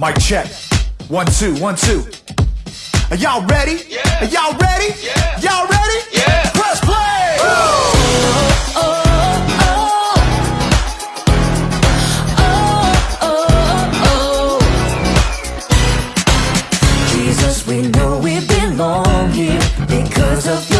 Mic check. One, two, one, two. Are y'all ready? Yeah. Are y'all ready? Yeah. Y'all ready? Yeah. Press play! Oh, oh. We know we belong here because of you.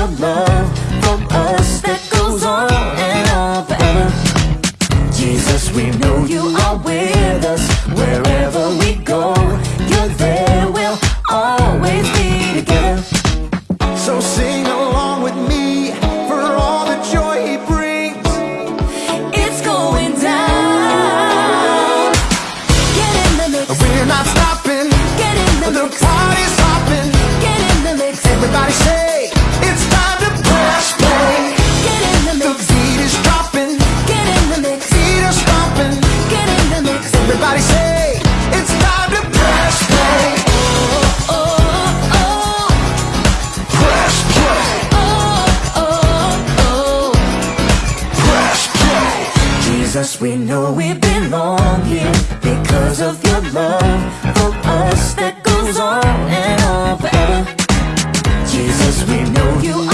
Everybody say, it's time to press play. Get in the mix. The beat is dropping. Get in the mix. Feet are stomping. Get in the mix. Everybody say, it's time to press play. Oh, oh, oh. Press play. Oh, oh, oh. Press play. Jesus, we know we've been wrong here because of your love for us that goes on and on forever. Cause we know you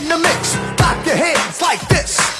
in the mix. Clap your hands like this.